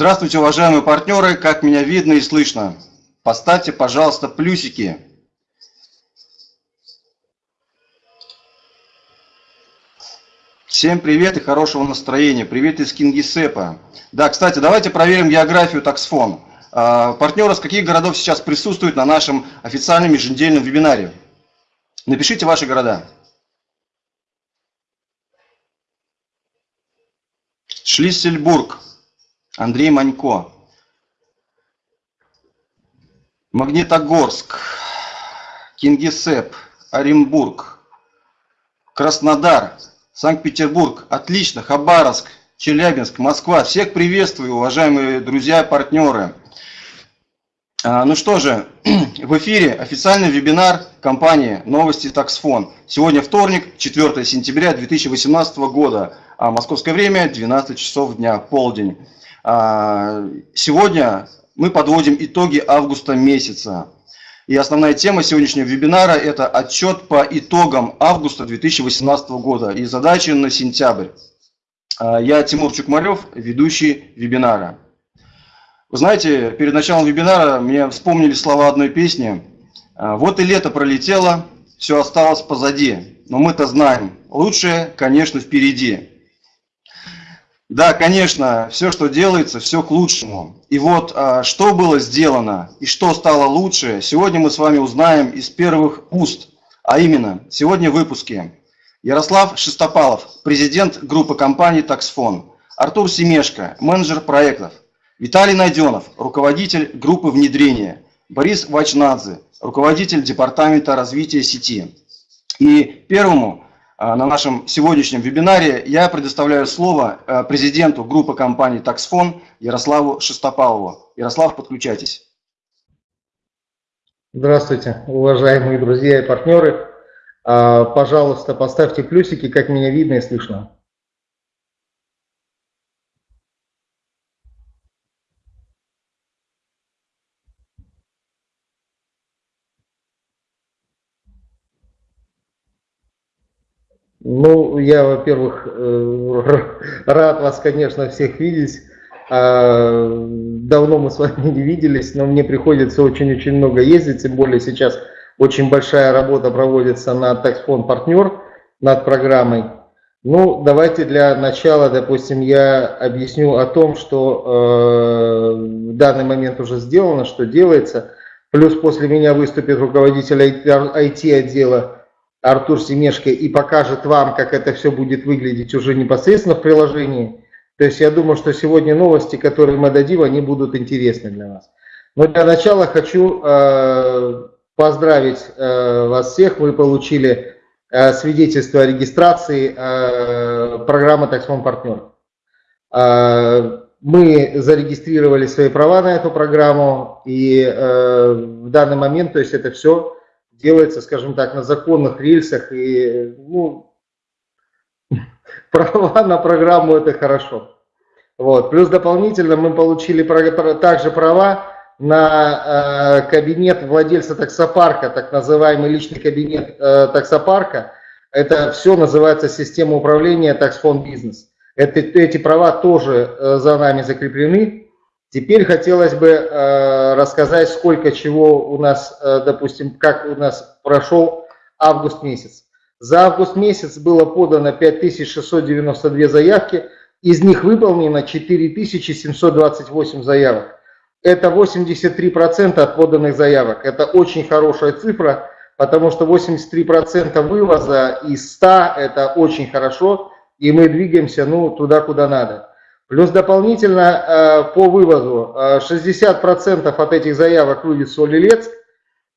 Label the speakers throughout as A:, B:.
A: Здравствуйте, уважаемые партнеры, как меня видно и слышно? Поставьте, пожалуйста, плюсики. Всем привет и хорошего настроения. Привет из Кингисеппа. Да, кстати, давайте проверим географию таксфон. А, партнеры с каких городов сейчас присутствуют на нашем официальном еженедельном вебинаре? Напишите ваши города. Шлиссельбург. Андрей Манько. Магнитогорск, Кингисепп, Оренбург, Краснодар, Санкт-Петербург. Отлично, Хабаровск, Челябинск, Москва. Всех приветствую, уважаемые друзья партнеры. А, ну что же, в эфире официальный вебинар компании «Новости Таксфон». Сегодня вторник, 4 сентября 2018 года, а московское время 12 часов дня, полдень. А, сегодня мы подводим итоги августа месяца. И основная тема сегодняшнего вебинара – это отчет по итогам августа 2018 года и задачи на сентябрь. А, я Тимур Чукмарев, ведущий вебинара. Вы знаете, перед началом вебинара мне вспомнили слова одной песни. А, «Вот и лето пролетело, все осталось позади, но мы-то знаем, лучшее, конечно, впереди». Да, конечно, все, что делается, все к лучшему. И вот, а, что было сделано и что стало лучше, сегодня мы с вами узнаем из первых уст. А именно, сегодня в выпуске Ярослав Шестопалов, президент группы компаний «Таксфон», Артур Семешко, менеджер проектов, Виталий Найденов, руководитель группы внедрения, Борис Вачнадзе, руководитель департамента развития сети. И первому на нашем сегодняшнем вебинаре я предоставляю слово а, президенту группы компаний «Таксфон» Ярославу Шестопалову. Ярослав, подключайтесь.
B: Здравствуйте, уважаемые друзья и партнеры. А, пожалуйста, поставьте плюсики, как меня видно и слышно. Ну, я, во-первых, э, рад вас, конечно, всех видеть. А, давно мы с вами не виделись, но мне приходится очень-очень много ездить, тем более сейчас очень большая работа проводится над Taxfond партнер, над программой. Ну, давайте для начала, допустим, я объясню о том, что э, в данный момент уже сделано, что делается. Плюс после меня выступит руководитель IT-отдела Артур Семешко и покажет вам, как это все будет выглядеть уже непосредственно в приложении. То есть я думаю, что сегодня новости, которые мы дадим, они будут интересны для вас. Но для начала хочу э, поздравить э, вас всех. Вы получили э, свидетельство о регистрации э, программы Taxfond Партнер. Э, мы зарегистрировали свои права на эту программу и э, в данный момент, то есть это все делается, скажем так, на законных рельсах, и ну, права на программу это хорошо. Вот. Плюс дополнительно мы получили также права на э, кабинет владельца таксопарка, так называемый личный кабинет э, таксопарка. Это все называется система управления таксфонд бизнес. Это, эти права тоже э, за нами закреплены. Теперь хотелось бы э, рассказать, сколько чего у нас, э, допустим, как у нас прошел август месяц. За август месяц было подано 5692 заявки, из них выполнено 4728 заявок. Это 83% от поданных заявок. Это очень хорошая цифра, потому что 83% вывоза из 100 это очень хорошо, и мы двигаемся ну, туда, куда надо. Плюс дополнительно э, по вывозу 60% э, от этих заявок вывез Солилецк,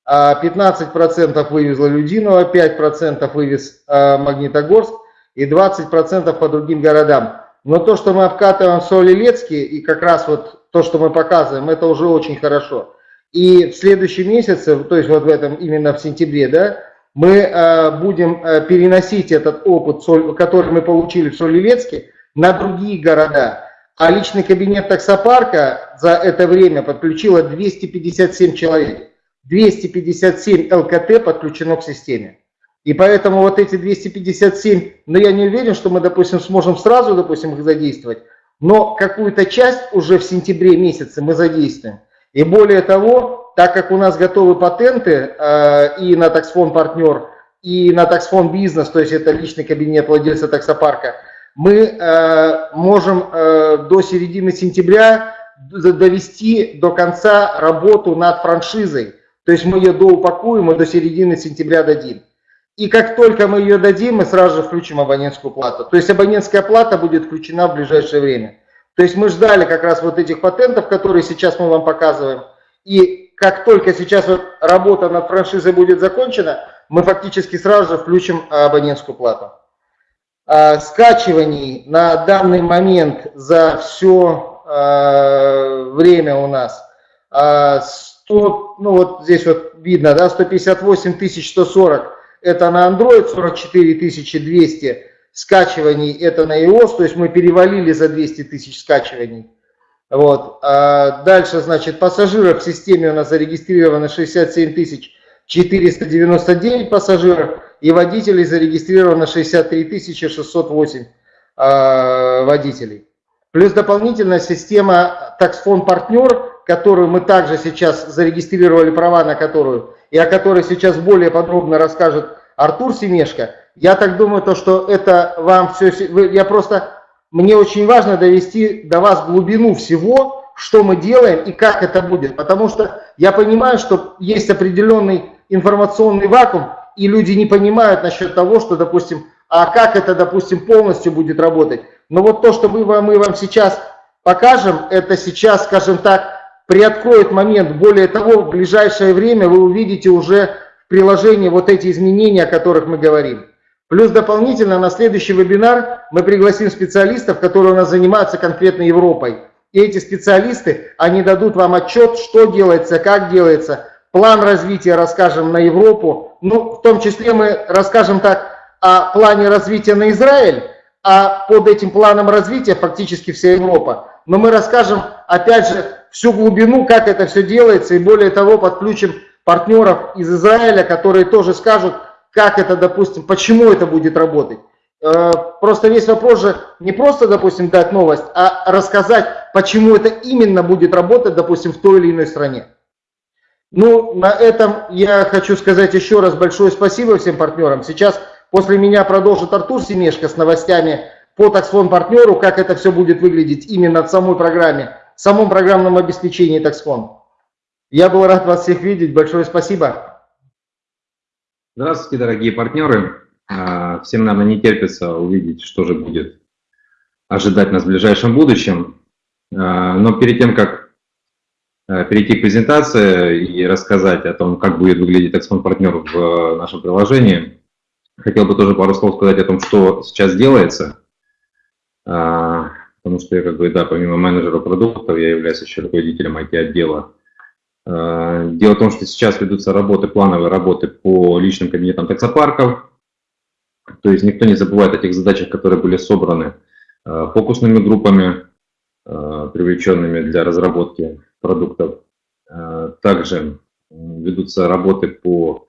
B: 15% а вывезла Людиново, 5% вывез э, Магнитогорск и 20% по другим городам. Но то, что мы обкатываем в Солилецке, и как раз вот то, что мы показываем, это уже очень хорошо. И в следующем месяце, то есть вот в этом, именно в сентябре, да, мы будем переносить этот опыт, который мы получили в Солилецке, на другие города. А личный кабинет таксопарка за это время подключило 257 человек. 257 ЛКТ подключено к системе. И поэтому вот эти 257, но ну, я не уверен, что мы, допустим, сможем сразу, допустим, их задействовать, но какую-то часть уже в сентябре месяце мы задействуем. И более того, так как у нас готовы патенты э, и на таксфон партнер, и на таксфон бизнес, то есть это личный кабинет владельца таксопарка, мы э, можем э, до середины сентября довести до конца работу над франшизой. То есть мы ее доупакуем и до середины сентября дадим. И как только мы ее дадим, мы сразу же включим абонентскую плату. То есть абонентская плата будет включена в ближайшее время. То есть мы ждали как раз вот этих патентов, которые сейчас мы вам показываем. И как только сейчас вот работа над франшизой будет закончена, мы фактически сразу же включим абонентскую плату. А, скачиваний на данный момент за все а, время у нас 100, а, ну вот здесь вот видно, да, 158 140 это на Android, 44 200 скачиваний это на iOS, то есть мы перевалили за 200 тысяч скачиваний. Вот. А дальше, значит, пассажиров в системе у нас зарегистрировано 67 тысяч 499 пассажиров и водителей зарегистрировано 63 608 э, водителей. Плюс дополнительная система таксфон партнер, которую мы также сейчас зарегистрировали права на которую, и о которой сейчас более подробно расскажет Артур Семешко. Я так думаю, то, что это вам все... Я просто... Мне очень важно довести до вас глубину всего, что мы делаем и как это будет. Потому что я понимаю, что есть определенный информационный вакуум, и люди не понимают насчет того, что, допустим, а как это, допустим, полностью будет работать. Но вот то, что мы вам, мы вам сейчас покажем, это сейчас, скажем так, приоткроет момент. Более того, в ближайшее время вы увидите уже в приложении вот эти изменения, о которых мы говорим. Плюс дополнительно на следующий вебинар мы пригласим специалистов, которые у нас занимаются конкретно Европой. И эти специалисты, они дадут вам отчет, что делается, как делается, план развития расскажем на Европу, ну, в том числе мы расскажем так о плане развития на Израиль, а под этим планом развития фактически вся Европа. Но мы расскажем, опять же, всю глубину, как это все делается, и более того, подключим партнеров из Израиля, которые тоже скажут, как это, допустим, почему это будет работать. Э, просто весь вопрос же не просто, допустим, дать новость, а рассказать, почему это именно будет работать, допустим, в той или иной стране. Ну, на этом я хочу сказать еще раз большое спасибо всем партнерам. Сейчас после меня продолжит Артур Семешко с новостями по таксфон партнеру, как это все будет выглядеть именно в самой программе, в самом программном обеспечении таксфон. Я был рад вас всех видеть. Большое спасибо.
C: Здравствуйте, дорогие партнеры. А, всем, наверное, не терпится увидеть, что же будет ожидать нас в ближайшем будущем. А, но перед тем, как перейти к презентации и рассказать о том, как будет выглядеть Экспон партнер в э, нашем приложении. Хотел бы тоже пару слов сказать о том, что сейчас делается, а, потому что я как бы, да, помимо менеджера продуктов, я являюсь еще руководителем IT-отдела. А, дело в том, что сейчас ведутся работы, плановые работы по личным кабинетам таксопарков, то есть никто не забывает о тех задачах, которые были собраны э, фокусными группами, привлеченными для разработки продуктов. А, также ведутся работы по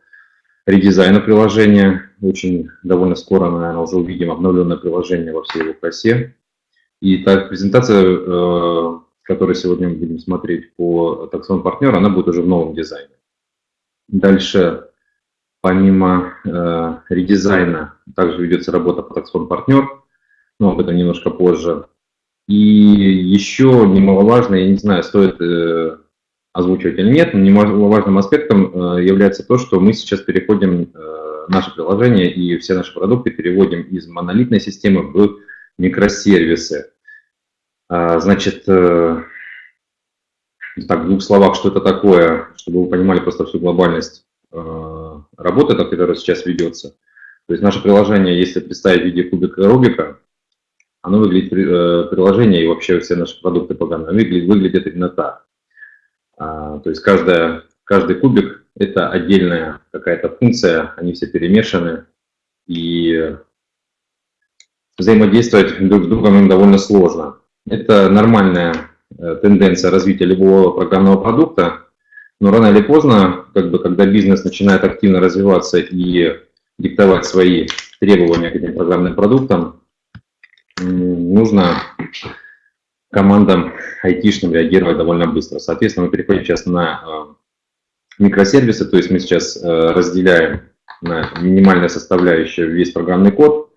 C: редизайну приложения. Очень довольно скоро, наверное, уже увидим обновленное приложение во всей его красе. И так, презентация, э, которую сегодня мы будем смотреть по таксону партнера, она будет уже в новом дизайне. Дальше, помимо э, редизайна, также ведется работа по таксон партнер, но об этом немножко позже. И еще немаловажно, я не знаю, стоит э, озвучивать или нет, но немаловажным аспектом э, является то, что мы сейчас переходим, э, наше приложение и все наши продукты переводим из монолитной системы в микросервисы. А, значит, э, так, в двух словах, что это такое, чтобы вы понимали просто всю глобальность э, работы, которая сейчас ведется. То есть наше приложение, если представить в виде кубика Рубика, оно выглядит, э, приложение и вообще все наши продукты программные выглядят, выглядят именно так. А, то есть каждая, каждый кубик – это отдельная какая-то функция, они все перемешаны, и взаимодействовать друг с другом им довольно сложно. Это нормальная э, тенденция развития любого программного продукта, но рано или поздно, как бы, когда бизнес начинает активно развиваться и диктовать свои требования к этим программным продуктам, нужно командам айтишным реагировать довольно быстро. Соответственно, мы переходим сейчас на э, микросервисы, то есть мы сейчас э, разделяем на минимальная составляющая весь программный код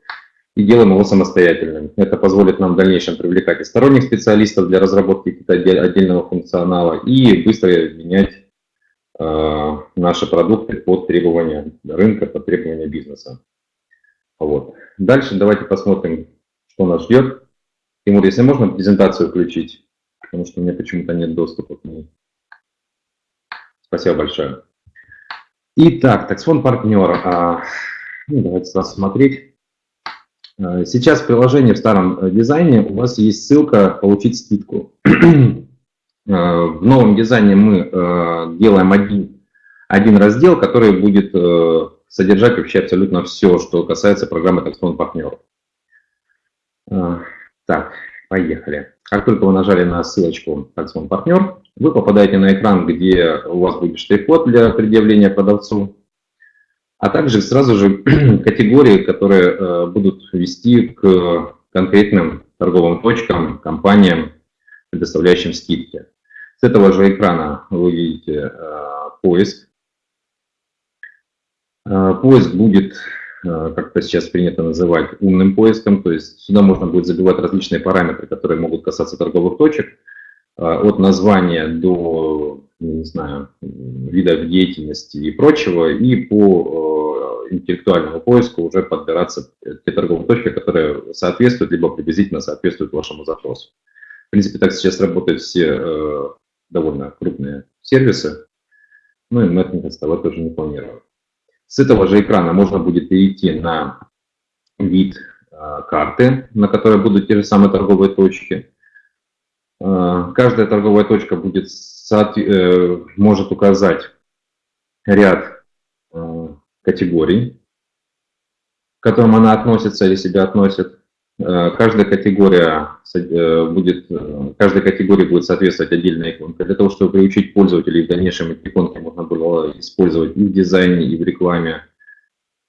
C: и делаем его самостоятельным. Это позволит нам в дальнейшем привлекать и сторонних специалистов для разработки отдельного функционала и быстро менять э, наши продукты под требования рынка, под требования бизнеса. Вот. Дальше давайте посмотрим, что нас ждет. Тимур, если можно презентацию включить, потому что у меня почему-то нет доступа к ней. Спасибо большое. Итак, таксфон партнер. Ну, давайте сразу смотреть. А, сейчас в приложении в старом э, дизайне у вас есть ссылка «Получить скидку». А, в новом дизайне мы э, делаем один, один раздел, который будет э, содержать вообще абсолютно все, что касается программы таксфон партнер. Так, поехали. Как только вы нажали на ссылочку таксфон партнер, вы попадаете на экран, где у вас будет штрих-код для предъявления продавцу, а также сразу же категории, которые э, будут вести к конкретным торговым точкам, компаниям, предоставляющим скидки. С этого же экрана вы видите э, поиск. Э, поиск будет, как это сейчас принято называть, умным поиском, то есть сюда можно будет забивать различные параметры, которые могут касаться торговых точек, а, от названия до, не знаю, видов деятельности и прочего, и по э, интеллектуальному поиску уже подбираться те торговые точки, которые соответствуют, либо приблизительно соответствуют вашему запросу. В принципе, так сейчас работают все э, довольно крупные сервисы, ну и мы от них отставать тоже не планируем. С этого же экрана можно будет перейти на вид э, карты, на которой будут те же самые торговые точки. Э, каждая торговая точка будет, э, может указать ряд э, категорий, к которым она относится или себя относит. Каждая категория будет, каждой категории будет соответствовать отдельная иконка. Для того, чтобы приучить пользователей в дальнейшем эти иконки можно было использовать и в дизайне, и в рекламе,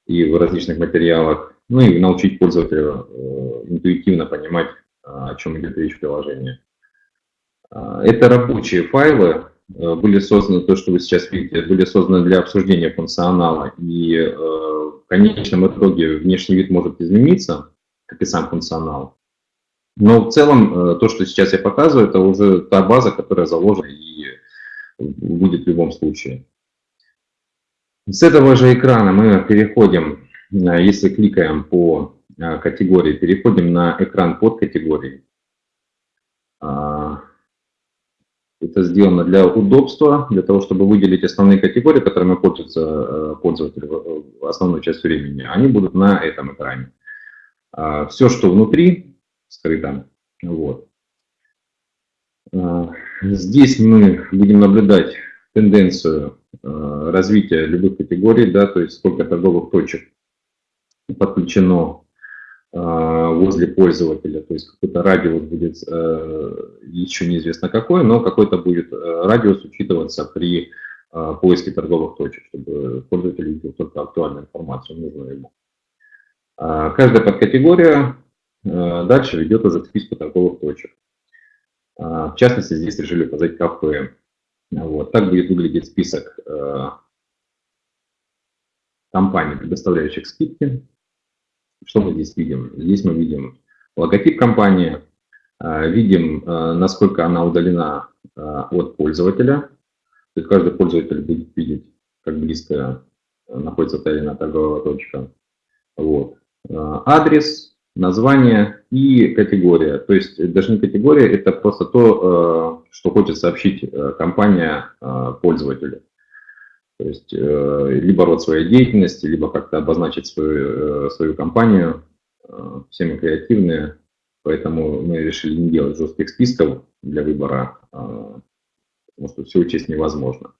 C: и в различных материалах. Ну и научить пользователя интуитивно понимать, о чем идет речь в приложении. Это рабочие файлы, э, были созданы, то, что вы сейчас видите, были созданы для обсуждения функционала, и э, в конечном итоге внешний вид может измениться, как и сам функционал. Но в целом э, то, что сейчас я показываю, это уже та база, которая заложена и будет в любом случае. С этого же экрана мы переходим, если кликаем по категории, переходим на экран под категорией. А, это сделано для удобства, для того, чтобы выделить основные категории, которыми пользуется э, пользователь в основную часть времени. Они будут на этом экране. А, Все, что внутри, скрыто. Вот. А, здесь мы будем наблюдать тенденцию э, развития любых категорий, да, то есть сколько торговых точек подключено а, возле пользователя, то есть какой-то радиус будет э, еще неизвестно какой, но какой-то будет э, радиус учитываться при а, поиске торговых точек, чтобы пользователь видел только актуальную информацию, нужную ему. А, каждая подкатегория э, дальше ведет уже к списку торговых точек. В частности, здесь решили указать кафе. Вот. Так будет выглядеть список компаний, предоставляющих скидки. Что мы здесь видим? Здесь мы видим логотип компании, а, видим, а, насколько она удалена а, от пользователя. То есть каждый пользователь будет видеть, как близко находится та или иная торговая точка. Вот. Адрес, название и категория. То есть даже не категория, это просто то, что хочет сообщить компания пользователю. То есть э, либо род своей деятельности, либо как-то обозначить свою, э, свою компанию. Э, все мы креативные, поэтому мы решили не делать жестких списков для выбора, потому что все учесть невозможно.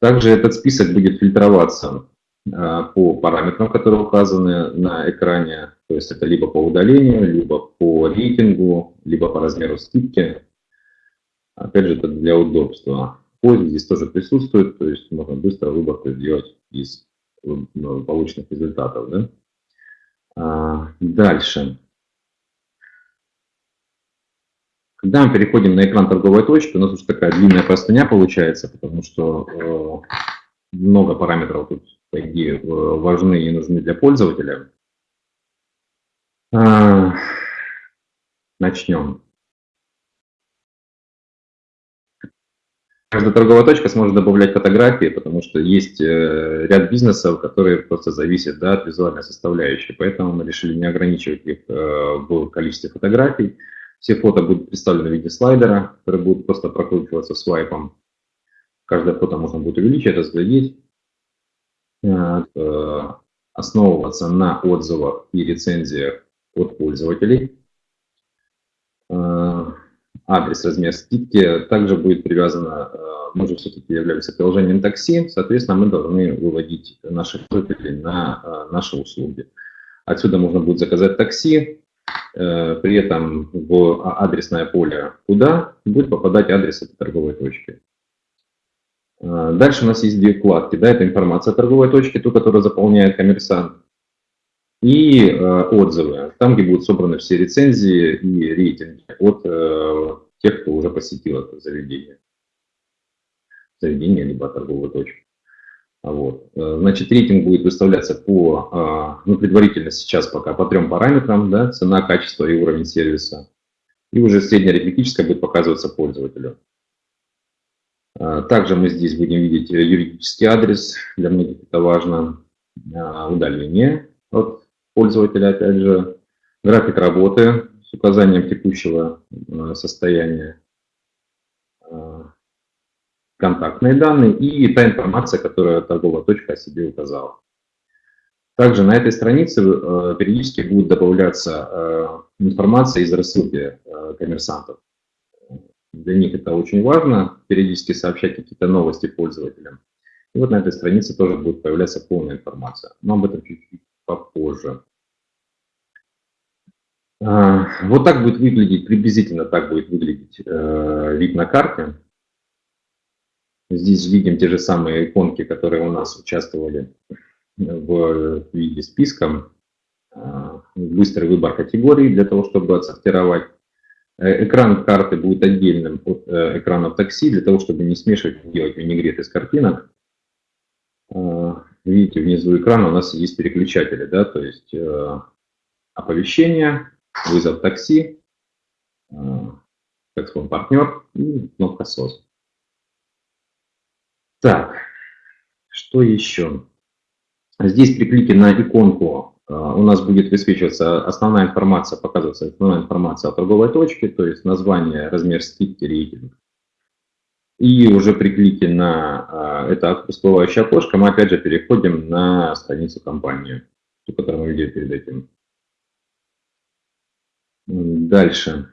C: Также этот список будет фильтроваться по параметрам, которые указаны на экране. То есть это либо по удалению, либо по рейтингу, либо по размеру скидки. Опять же, это для удобства. Поиск здесь тоже присутствует, то есть можно быстро выборку сделать из ну, полученных результатов. Да? А, дальше. Когда мы переходим на экран торговой точки, у нас уже такая длинная простыня получается, потому что э, много параметров тут, по идее, важны и нужны для пользователя. А, начнем. Каждая торговая точка сможет добавлять фотографии, потому что есть э, ряд бизнесов, которые просто зависят да, от визуальной составляющей. Поэтому мы решили не ограничивать их э, в количестве фотографий. Все фото будут представлены в виде слайдера, который будет просто прокручиваться свайпом. Каждое фото можно будет увеличить, разглядеть, э, основываться на отзывах и рецензиях от пользователей адрес, размер скидки также будет привязано, э, мы же все-таки являемся приложением такси, соответственно, мы должны выводить наших пользователей на э, наши услуги. Отсюда можно будет заказать такси, э, при этом в адресное поле куда будет попадать адрес этой торговой точки. Дальше у нас есть две вкладки. Да, это информация о торговой точке, ту, которую заполняет коммерсант, и э, отзывы, там, где будут собраны все рецензии и рейтинги от э, тех, кто уже посетил это заведение. Заведение, либо торговую точку. Вот. Э, значит, рейтинг будет выставляться по, э, ну, предварительно сейчас пока по трем параметрам, да, цена, качество и уровень сервиса. И уже среднеарифметическое будет показываться пользователю. Э, также мы здесь будем видеть юридический адрес, для многих это важно, удаление от пользователя, опять же, график работы с указанием текущего э, состояния, э, контактные данные и та информация, которую торговая точка о себе указала. Также на этой странице э, периодически будет добавляться информация из рассылки коммерсантов. Для них это очень важно, периодически сообщать какие-то новости пользователям. И вот на этой странице тоже будет появляться полная информация. Но об этом чуть-чуть попозже. А, вот так будет выглядеть, приблизительно так будет выглядеть э, вид на карте. Здесь видим те же самые иконки, которые у нас участвовали в виде списка. А, быстрый выбор категорий для того, чтобы отсортировать. Э, экран карты будет отдельным от э, экрана такси, для того, чтобы не смешивать, делать винегрет из картинок. А, видите, внизу экрана у нас есть переключатели, да, то есть э, оповещение, вызов такси, как сказал, партнер и кнопка SOS. Так, что еще? Здесь при клике на иконку у нас будет высвечиваться основная информация, показываться основная информация о торговой точке, то есть название, размер скидки, рейтинг, и уже при клике на а, это всплывающее окошко мы опять же переходим на страницу компании, ту, которую мы видели перед этим. Дальше.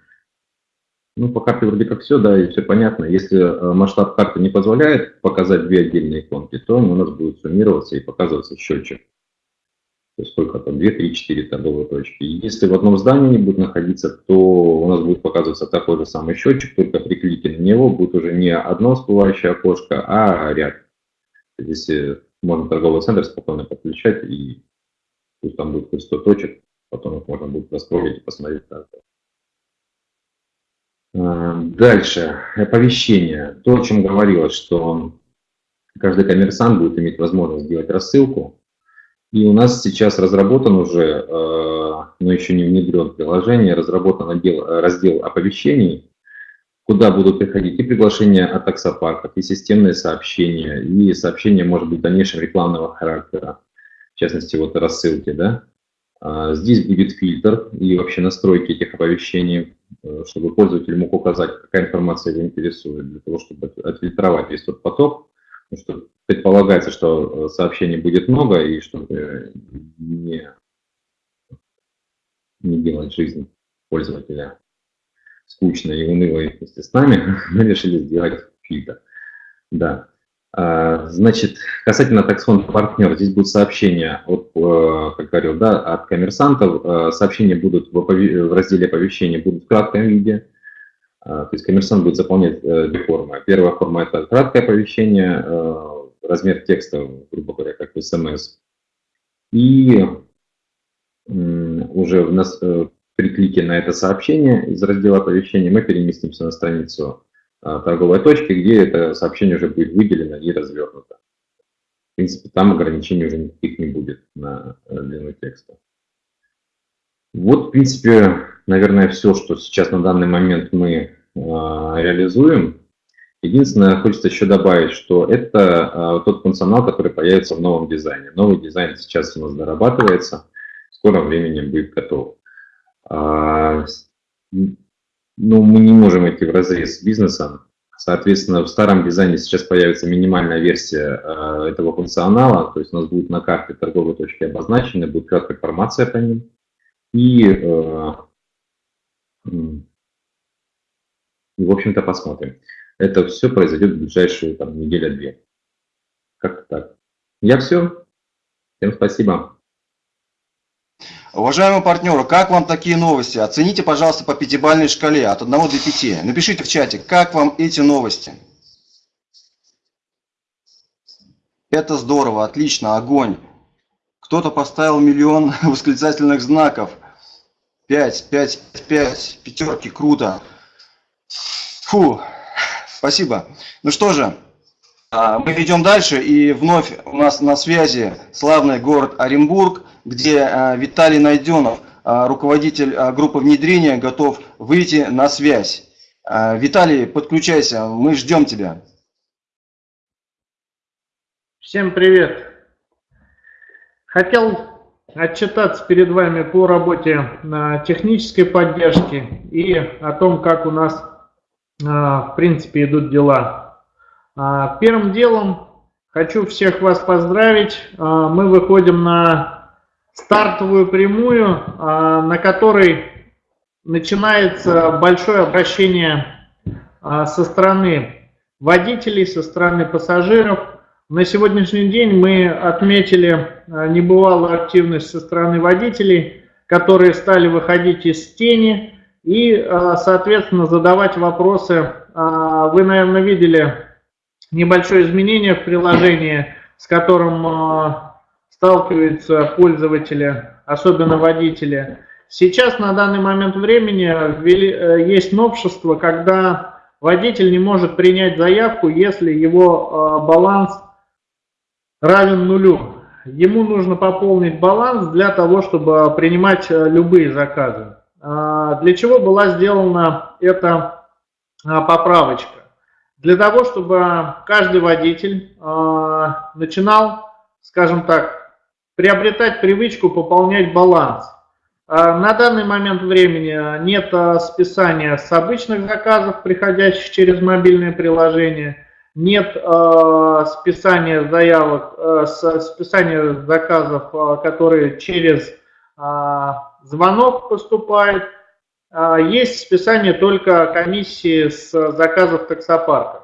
C: Ну, по карте вроде как все, да, и все понятно. Если а, масштаб карты не позволяет показать две отдельные иконки, то у нас будет суммироваться и показываться счетчик то есть сколько там, 2, 3, 4 торговые точки. И если в одном здании будет находиться, то у нас будет показываться такой же самый счетчик, только при клике на него будет уже не одно всплывающее окошко, а ряд. Здесь можно торговый центр спокойно подключать, и пусть там будет хоть 100 точек, потом их можно будет раскрыть и посмотреть. А, дальше, оповещение. То, о чем говорилось, что каждый коммерсант будет иметь возможность сделать рассылку и у нас сейчас разработан уже, э, но еще не внедрен приложение, разработан отдел, раздел оповещений, куда будут приходить и приглашения от таксопарков, и системные сообщения, и сообщения, может быть, дальнейшего рекламного характера, в частности, вот рассылки, да. А, здесь будет фильтр и вообще настройки этих оповещений, э, чтобы пользователь мог указать, какая информация его интересует, для того, чтобы отфильтровать весь тот поток, Потому что предполагается, что э, сообщений будет много, и чтобы не, не делать жизнь пользователя скучной и унылой вместе с нами, мы решили сделать фильтр. Да. А, значит, касательно таксон партнер, здесь будут сообщения, от, э, как говорил, да, от коммерсантов. Э, сообщения будут в разделе оповещения будут в кратком виде, а, то есть коммерсант будет заполнять э, две формы. Первая форма – это краткое оповещение, э, размер текста, грубо говоря, как в смс. И уже в нас, э, при клике на это сообщение из раздела оповещения мы переместимся на страницу а, торговой точки, где это сообщение уже будет выделено и развернуто. В принципе, там ограничений уже никаких не будет на э, длину текста. Вот, в принципе, наверное, все, что сейчас на данный момент мы а, реализуем. Единственное, хочется еще добавить, что это а, тот функционал, который появится в новом дизайне. Новый дизайн сейчас у нас дорабатывается, в скором времени будет готов. А, ну, мы не можем идти в разрез с бизнесом. Соответственно, в старом дизайне сейчас появится минимальная версия э, этого функционала, то есть у нас будет на карте торговой точки обозначены, будет краткая информация по ним. И, э, и в общем-то, посмотрим. Это все произойдет в ближайшую там, неделю-две. Как-то так. Я все. Всем спасибо.
A: Уважаемые партнеры, как вам такие новости? Оцените, пожалуйста, по пятибалльной шкале от 1 до 5. Напишите в чате, как вам эти новости. Это здорово, отлично, огонь. Кто-то поставил миллион восклицательных знаков. 5, 5, 5, пятерки, круто. Фу, спасибо. Ну что же, а, мы идем дальше, и вновь у нас на связи славный город Оренбург, где а, Виталий Найденов, а, руководитель группы внедрения, готов выйти на связь. Виталий, подключайся, мы ждем тебя.
D: Всем привет. Хотел отчитаться перед вами по работе технической поддержки и о том, как у нас в принципе идут дела. А, первым делом хочу всех вас поздравить. А, мы выходим на стартовую прямую, а, на которой начинается большое обращение со стороны водителей, со стороны пассажиров. На сегодняшний день мы отметили небывалую активность со стороны водителей, которые стали выходить из тени и, соответственно, задавать вопросы. Вы, наверное, видели небольшое изменение в приложении, с которым э, сталкиваются пользователи, особенно водители. Сейчас на данный момент времени э, есть новшество, когда водитель не может принять заявку, если его э, баланс равен нулю. Ему нужно пополнить баланс для того, чтобы принимать любые заказы. Для чего была сделана эта поправочка? для того, чтобы каждый водитель э, начинал, скажем так, приобретать привычку пополнять баланс. На данный момент времени нет списания с обычных заказов, приходящих через мобильное приложение, нет списания заявок, списания заказов, которые через звонок поступают, а, есть списание только комиссии с заказов таксопарков.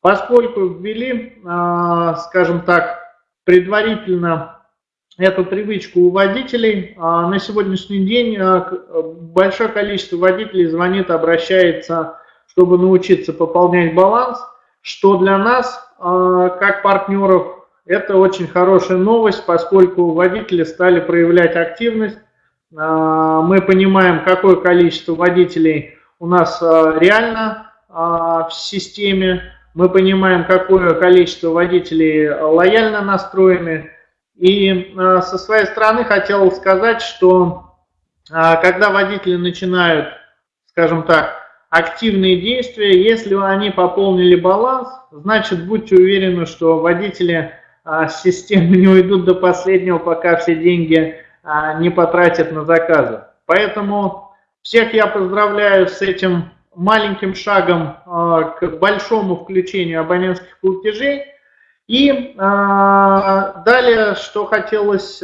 D: Поскольку ввели, а, скажем так, предварительно эту привычку у водителей, а, на сегодняшний день большое количество водителей звонит, обращается, чтобы научиться пополнять баланс, что для нас, как партнеров, это очень хорошая новость, поскольку водители стали проявлять активность, мы понимаем, какое количество водителей у нас а, реально а, в системе, мы понимаем, какое количество водителей лояльно настроены. И со своей стороны хотел сказать, что когда водители начинают, скажем так, активные действия, если они пополнили баланс, значит будьте уверены, что водители с системы не уйдут до последнего, пока все деньги а, не потратят на заказы. Поэтому всех я поздравляю с этим маленьким шагом а, к большому включению абонентских платежей. И а, далее, что хотелось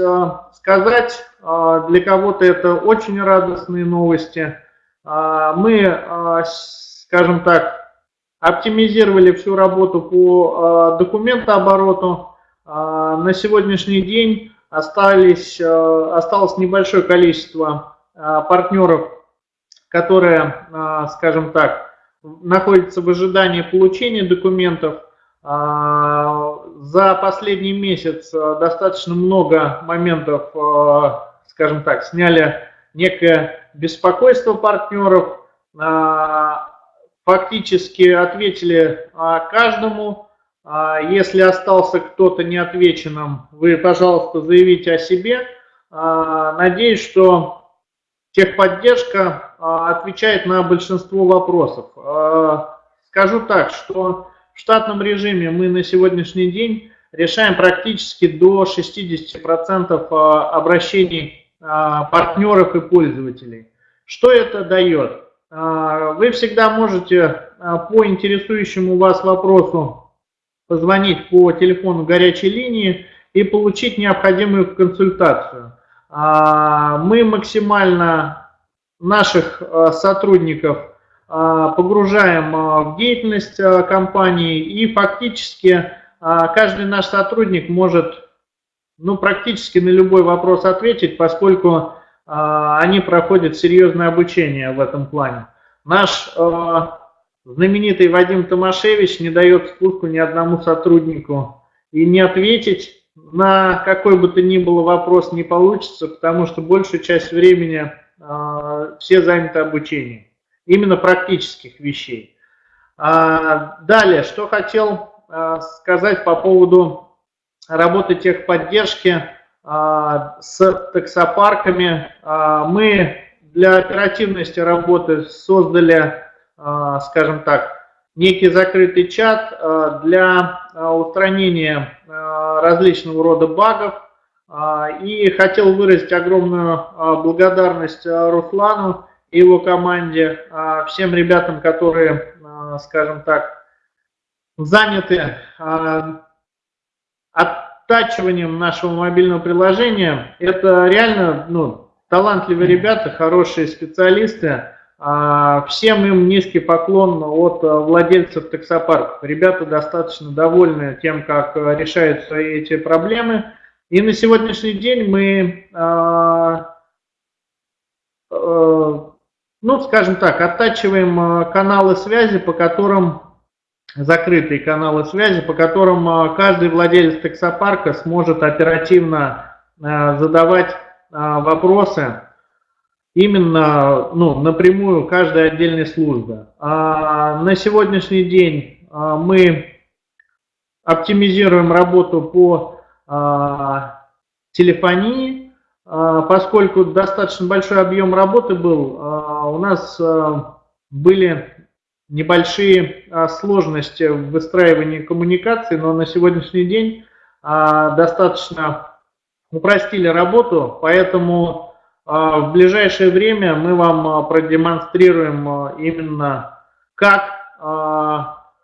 D: сказать, для кого-то это очень радостные новости. Мы, скажем так, оптимизировали всю работу по документообороту. На сегодняшний день остались, э, осталось небольшое количество э, партнеров, которые, э, скажем так, находятся в ожидании получения документов. За последний месяц достаточно много моментов, скажем так, сняли некое беспокойства партнеров, фактически ответили каждому. Если остался кто-то неотвеченным, вы, пожалуйста, заявите о себе. Надеюсь, что техподдержка отвечает на большинство вопросов. Скажу так, что в штатном режиме мы на сегодняшний день решаем практически до 60% обращений партнеров и пользователей. Что это дает? Вы всегда можете по интересующему вас вопросу позвонить по телефону горячей линии и получить необходимую консультацию. Мы максимально наших сотрудников погружаем в деятельность компании и фактически каждый наш сотрудник может ну, практически на любой вопрос ответить, поскольку они проходят серьезное обучение в этом плане. Наш знаменитый Вадим Томашевич не дает спуску ни одному сотруднику и не ответить на какой бы то ни было вопрос не получится, потому что большую часть времени все заняты обучением именно практических вещей. А, далее, что хотел а, сказать по поводу работы техподдержки а, с таксопарками. Мы для оперативности работы создали, скажем так, некий закрытый чат для устранения различного рода багов. И хотел выразить огромную благодарность Руслану и его команде, а, всем ребятам, которые, а, скажем так, заняты а, оттачиванием нашего мобильного приложения. Это реально ну, талантливые ребята, хорошие специалисты. Всем им низкий поклон от владельцев таксопарков. Ребята достаточно довольны тем, как решаются эти проблемы. И на сегодняшний день мы ну, скажем так, оттачиваем э, каналы связи, по которым, закрытые каналы связи, по которым э, каждый владелец таксопарка сможет оперативно э, задавать вопросы именно ну, напрямую каждой отдельной службы. А на сегодняшний день мы оптимизируем работу по телефонии, а, поскольку достаточно большой объем работы был, а, у нас а, были небольшие сложности в выстраивании коммуникации, но на сегодняшний день достаточно упростили работу, поэтому в ближайшее время мы вам продемонстрируем именно, как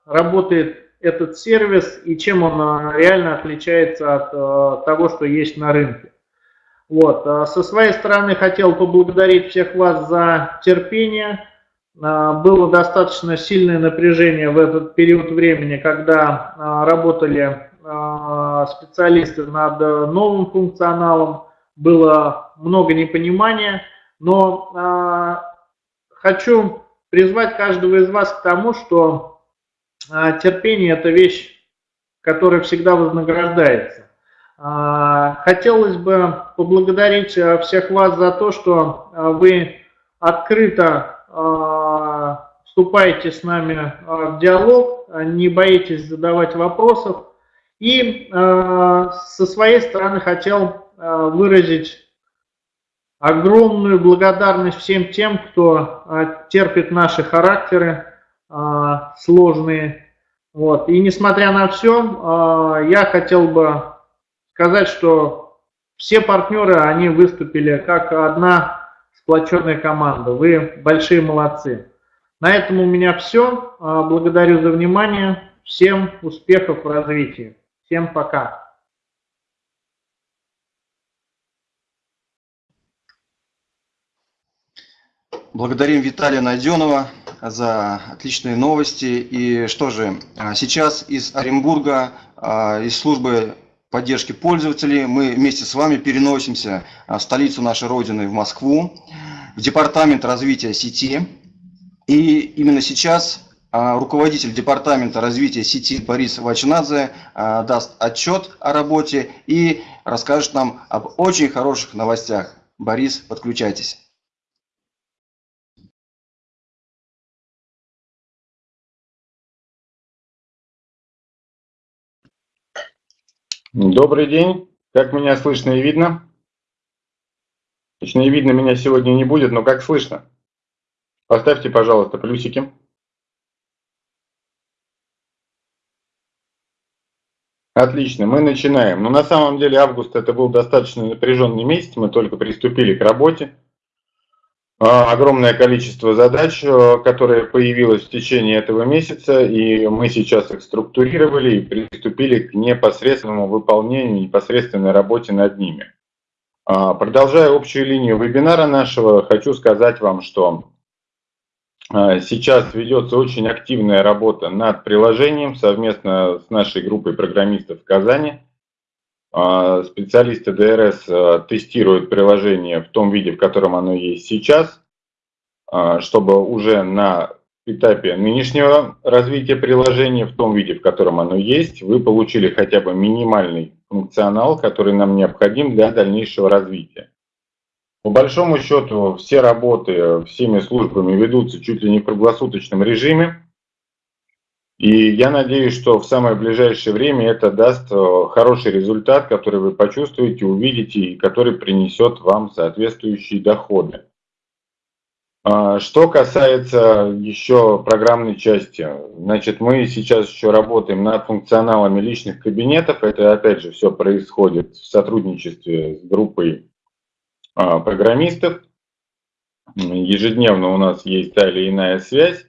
D: работает этот сервис и чем он реально отличается от того, что есть на рынке. Вот. А со своей стороны хотел поблагодарить всех вас за терпение. А, было достаточно сильное напряжение в этот период времени, когда а, работали специалисты над новым функционалом. Было много непонимания, но хочу призвать каждого из вас к тому, что терпение – это вещь, которая всегда вознаграждается. А, хотелось бы поблагодарить э, всех вас за то, что э, вы открыто э, вступаете с нами в диалог, не боитесь задавать вопросов. И со своей стороны хотел выразить огромную благодарность всем тем, кто терпит наши характеры сложные. Вот. И несмотря на все, я хотел бы сказать, что все партнеры, они выступили как одна сплоченная команда. Вы большие молодцы. На этом у меня все. Благодарю за внимание. Всем успехов в развитии. Всем пока.
A: Благодарим Виталия Найденова за отличные новости. И что же, а, сейчас из Оренбурга, а, из службы поддержки пользователей мы вместе с вами переносимся в столицу нашей Родины, в Москву, в Департамент развития сети. И именно сейчас а, руководитель Департамента развития сети Борис Вачнадзе а, даст отчет о работе и расскажет нам об очень хороших новостях. Борис, подключайтесь.
E: Добрый день. Как меня слышно и видно? Точно и видно меня сегодня не будет, но как слышно? Поставьте, пожалуйста, плюсики. Отлично, мы начинаем. Но на самом деле август это был достаточно напряженный месяц, мы только приступили к работе. А, огромное количество задач, э, которые появилось в течение этого месяца, и мы сейчас их структурировали и приступили к непосредственному выполнению, непосредственной работе над ними. А, продолжая общую линию вебинара нашего, хочу сказать вам, что а, сейчас ведется очень активная работа над приложением совместно с нашей группой программистов в Казани. А, специалисты ДРС а, тестируют приложение в том виде, в котором оно есть сейчас, а, чтобы уже на этапе нынешнего развития приложения, в том виде, в котором оно есть, вы получили хотя бы минимальный функционал, который нам необходим для дальнейшего развития. По большому счету, все работы всеми службами ведутся чуть ли не в круглосуточном режиме. И я надеюсь, что в самое ближайшее время это даст э, хороший результат, который вы почувствуете, увидите и который принесет вам соответствующие доходы. А, что касается еще программной части, значит, мы сейчас еще работаем над функционалами личных кабинетов. Это, опять же, все происходит в сотрудничестве с группой а, программистов. Ежедневно у нас есть та или иная связь.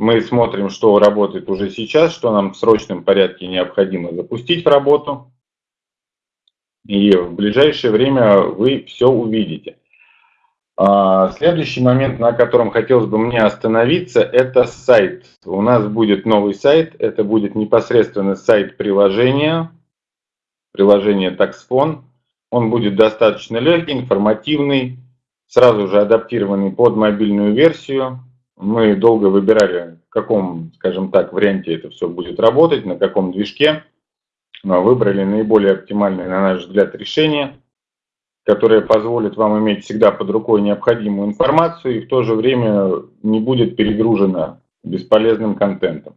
E: Мы смотрим, что работает уже сейчас, что нам в срочном порядке необходимо запустить в работу. И в ближайшее время вы все увидите. А, следующий момент, на котором хотелось бы мне остановиться, это сайт. У нас будет новый сайт, это будет непосредственно сайт приложения, приложение TaxFone. Он будет достаточно легкий, информативный, сразу же адаптированный под мобильную версию. Мы долго выбирали, в каком, скажем так, варианте это все будет работать, на каком движке. Выбрали наиболее оптимальное, на наш взгляд, решение, которое позволит вам иметь всегда под рукой необходимую информацию и в то же время не будет перегружена бесполезным контентом.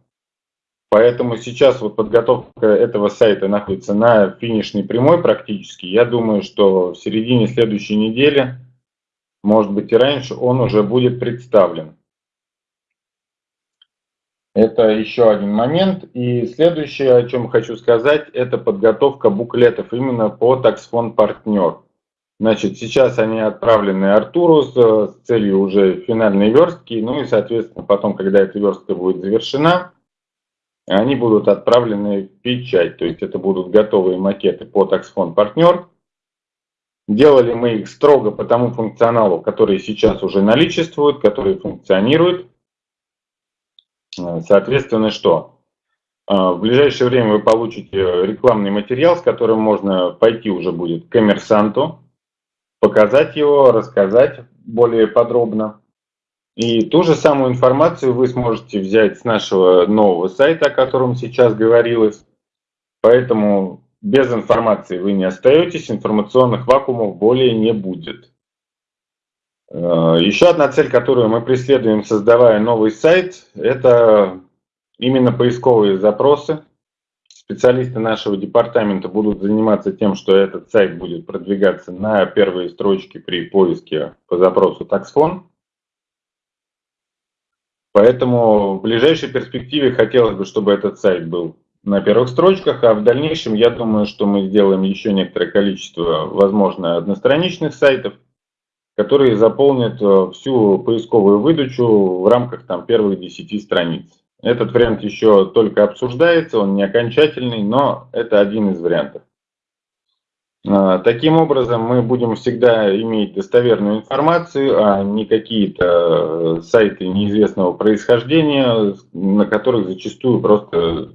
E: Поэтому сейчас вот подготовка этого сайта находится на финишной прямой практически. Я думаю, что в середине следующей недели, может быть и раньше, он уже будет представлен. Это еще один момент. И следующее, о чем хочу сказать, это подготовка буклетов именно по таксфон партнер. Значит, сейчас они отправлены Артуру с, с целью уже финальной верстки. Ну и, соответственно, потом, когда эта верстка будет завершена, они будут отправлены в печать. То есть это будут готовые макеты по таксфон партнер. Делали мы их строго по тому функционалу, который сейчас уже наличествует, который функционирует. Э, соответственно, что? Э, в ближайшее время вы получите рекламный материал, с которым можно пойти уже будет к коммерсанту, показать его, рассказать более подробно. И ту же самую информацию вы сможете взять с нашего нового сайта, о котором сейчас говорилось. Поэтому без информации вы не остаетесь, информационных вакуумов более не будет. Э, еще одна цель, которую мы преследуем, создавая новый сайт, это именно поисковые запросы. Специалисты нашего департамента будут заниматься тем, что этот сайт будет продвигаться на первые строчки при поиске по запросу таксфон. Поэтому в ближайшей перспективе хотелось бы, чтобы этот сайт был на первых строчках, а в дальнейшем я думаю, что мы сделаем еще некоторое количество, возможно, одностраничных сайтов, которые заполнят э, всю поисковую выдачу в рамках там, первых 10 страниц. Этот вариант еще только обсуждается, он не окончательный, но это один из вариантов. А, таким образом, мы будем всегда иметь достоверную информацию, а не какие-то э, сайты неизвестного происхождения, на которых зачастую просто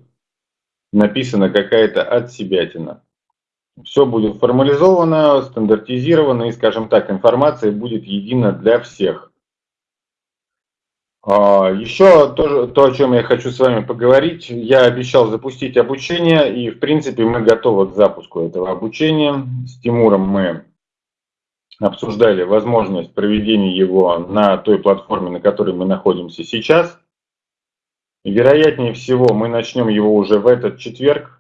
E: написана какая-то отсебятина. Все будет формализовано, стандартизировано и, скажем так, информация будет едина для всех. А, Еще то, то, о чем я хочу с вами поговорить, я обещал запустить обучение, и в принципе мы готовы к запуску этого обучения. С Тимуром мы обсуждали возможность проведения его на той платформе, на которой мы находимся сейчас. Вероятнее всего мы начнем его уже в этот четверг,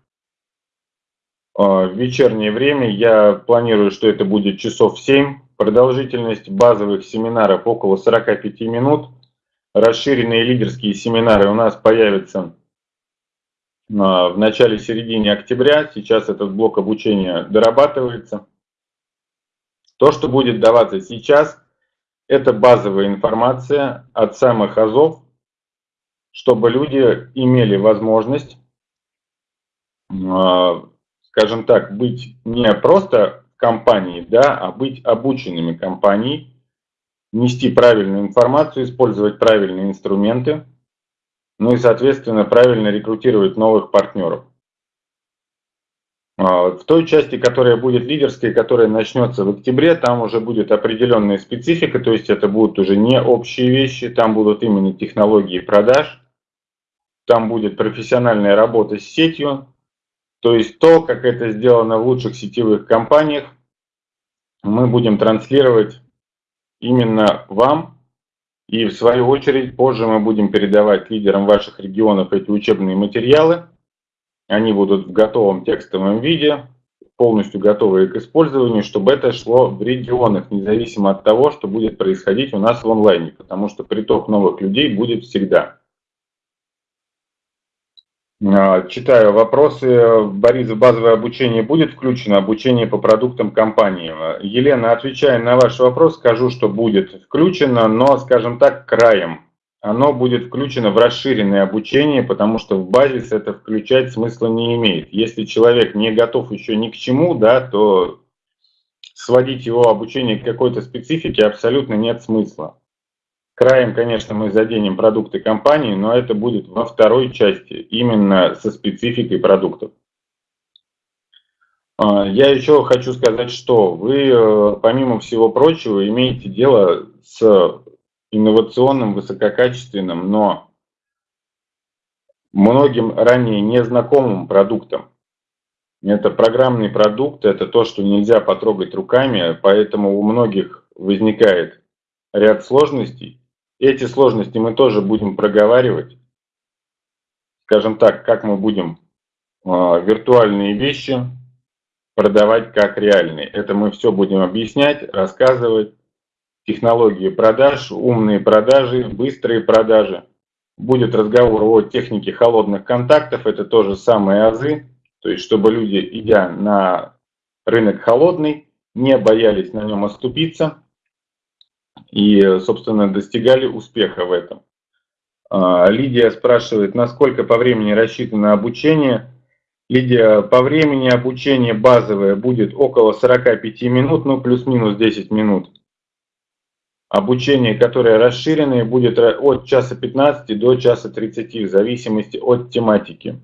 E: в вечернее время. Я планирую, что это будет часов 7. Продолжительность базовых семинаров около 45 минут. Расширенные лидерские семинары у нас появятся в начале-середине октября. Сейчас этот блок обучения дорабатывается. То, что будет даваться сейчас, это базовая информация от самых азов, чтобы люди имели возможность, а, скажем так, быть не просто компанией, да, а быть обученными компанией, нести правильную информацию, использовать правильные инструменты, ну и, соответственно, правильно рекрутировать новых партнеров. А, в той части, которая будет лидерской, которая начнется в октябре, там уже будет определенная специфика, то есть это будут уже не общие вещи, там будут именно технологии продаж, там будет профессиональная работа с сетью, то есть то, как это сделано в лучших сетевых компаниях, мы будем транслировать именно вам, и в свою очередь позже мы будем передавать лидерам ваших регионов эти учебные материалы, они будут в готовом текстовом виде, полностью готовые к использованию, чтобы это шло в регионах, независимо от того, что будет происходить у нас в онлайне, потому что приток новых людей будет всегда. А, читаю вопросы. Борис, в базовое обучение будет включено обучение по продуктам компании? Елена, отвечая на ваш вопрос, скажу, что будет включено, но, скажем так, краем оно будет включено в расширенное обучение, потому что в базис это включать смысла не имеет. Если человек не готов еще ни к чему, да, то сводить его обучение к какой-то специфике абсолютно нет смысла. Краем, конечно, мы заденем продукты компании, но это будет во второй части, именно со спецификой продуктов. А, я еще хочу сказать, что вы, э, помимо всего прочего, имеете дело с инновационным, высококачественным, но многим ранее незнакомым продуктом. Это программный продукт, это то, что нельзя потрогать руками, поэтому у многих возникает ряд сложностей. Эти сложности мы тоже будем проговаривать. Скажем так, как мы будем э, виртуальные вещи продавать как реальные. Это мы все будем объяснять, рассказывать технологии продаж, умные продажи, быстрые продажи. Будет разговор о технике холодных контактов, это тоже самые азы, то есть чтобы люди, идя на рынок холодный, не боялись на нем оступиться и, собственно, достигали успеха в этом. А, Лидия спрашивает, насколько по времени рассчитано обучение. Лидия, по времени обучения базовое будет около 45 минут, ну плюс-минус 10 минут. Обучение, которое расширенное, будет от часа 15 до часа 30 в зависимости от тематики.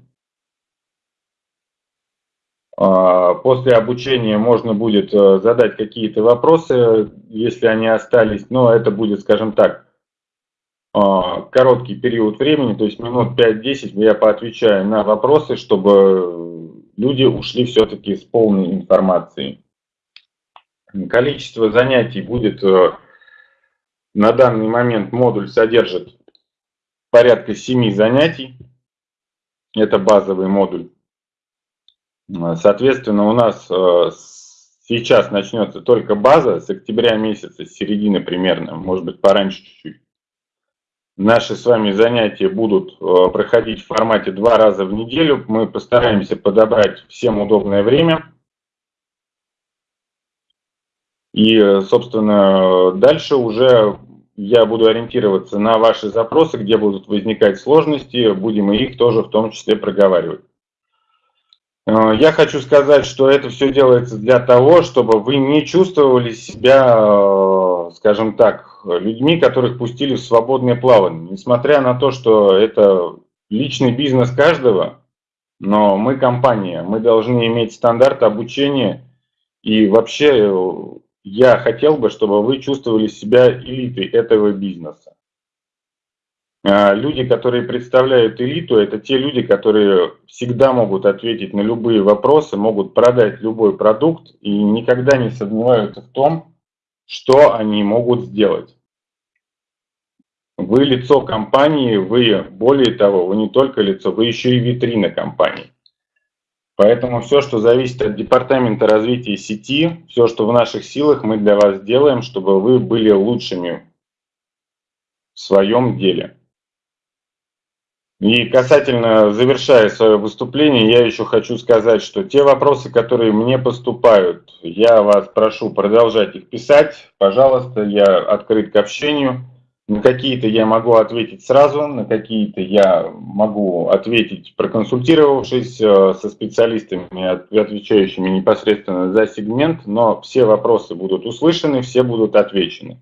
E: А, после обучения можно будет э, задать какие-то вопросы, если они остались, но это будет, скажем так, а, короткий период времени, то есть минут 5-10 я поотвечаю на вопросы, чтобы люди ушли все-таки с полной информацией. Количество занятий будет э, на данный момент модуль содержит порядка 7 занятий. Это базовый модуль. Соответственно, у нас э, сейчас начнется только база с октября месяца, с середины примерно, может быть пораньше чуть-чуть. Наши с вами занятия будут э, проходить в формате два раза в неделю. Мы постараемся подобрать всем удобное время. И, э, собственно, дальше уже я буду ориентироваться на ваши запросы, где будут возникать сложности, будем их тоже в том числе проговаривать. Э, я хочу сказать, что это все делается для того, чтобы вы не чувствовали себя, э, скажем так, людьми, которых пустили в свободное плавание. Несмотря на то, что это личный бизнес каждого, но мы компания, мы должны иметь стандарт обучения и вообще я хотел бы, чтобы вы чувствовали себя элитой этого бизнеса. А, люди, которые представляют элиту, это те люди, которые всегда могут ответить на любые вопросы, могут продать любой продукт и никогда не сомневаются в том, что они могут сделать. Вы лицо компании, вы, более того, вы не только лицо, вы еще и витрина компании. Поэтому все, что зависит от департамента развития сети, все, что в наших силах, мы для вас делаем, чтобы вы были лучшими в своем деле. И касательно, завершая свое выступление, я еще хочу сказать, что те вопросы, которые мне поступают, я вас прошу продолжать их писать. Пожалуйста, я открыт к общению. На какие-то я могу ответить сразу, на какие-то я могу ответить, проконсультировавшись э, со специалистами, отвечающими непосредственно за сегмент, но все вопросы будут услышаны, все будут отвечены.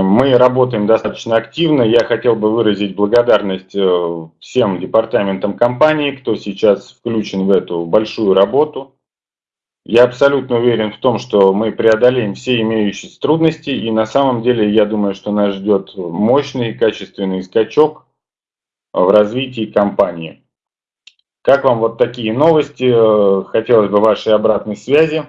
E: Мы работаем достаточно активно. Я хотел бы выразить благодарность э, всем департаментам компании, кто сейчас включен в эту большую работу. Я абсолютно уверен в том, что мы преодолеем все имеющиеся трудности, и на самом деле я думаю, что нас ждет мощный качественный скачок в развитии компании. Как вам вот такие новости? Э, хотелось бы вашей обратной связи.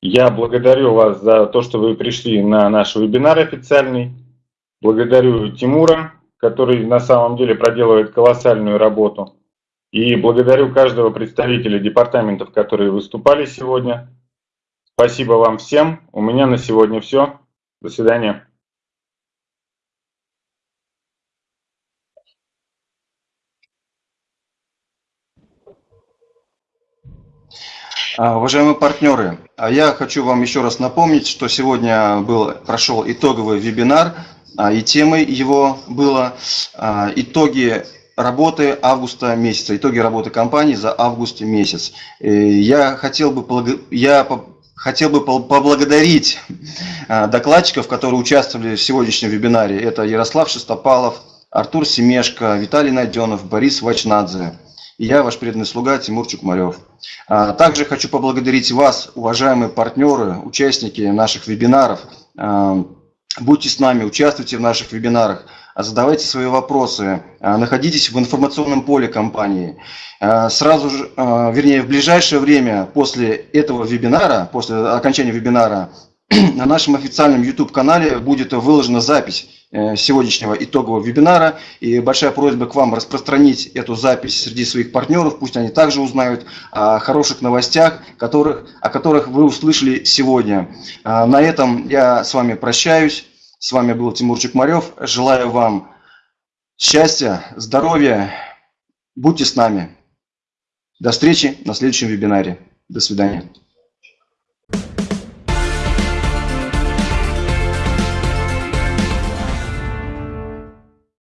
E: Я благодарю вас за то, что вы пришли на наш вебинар официальный. Благодарю Тимура, который на самом деле проделывает колоссальную работу. И благодарю каждого представителя департаментов, которые выступали сегодня. Спасибо вам всем. У меня на сегодня все. До свидания.
A: А, уважаемые партнеры, а я хочу вам еще раз напомнить, что сегодня был, прошел итоговый вебинар, а, и темой его было итоги работы августа месяца, итоги работы компании за август месяц. Я хотел бы, я хотел бы поблагодарить докладчиков, которые участвовали в сегодняшнем вебинаре. Это Ярослав Шестопалов, Артур Семешко, Виталий Найденов, Борис Вачнадзе и я, ваш преданный слуга Тимур Чукмарев. А, также хочу поблагодарить вас, уважаемые партнеры, участники наших вебинаров. А, будьте с нами, участвуйте в наших вебинарах, задавайте свои вопросы, а, находитесь в информационном поле компании. Сразу же, вернее, в ближайшее время после этого вебинара, после окончания вебинара, на нашем официальном YouTube-канале будет выложена запись сегодняшнего итогового вебинара. И большая просьба к вам распространить эту запись среди своих партнеров. Пусть они также узнают о хороших новостях, которых, о которых вы услышали сегодня. А, на этом я с вами прощаюсь. С вами был Тимур Чекмарев. Желаю вам счастья, здоровья. Будьте с нами. До встречи на следующем вебинаре. До свидания.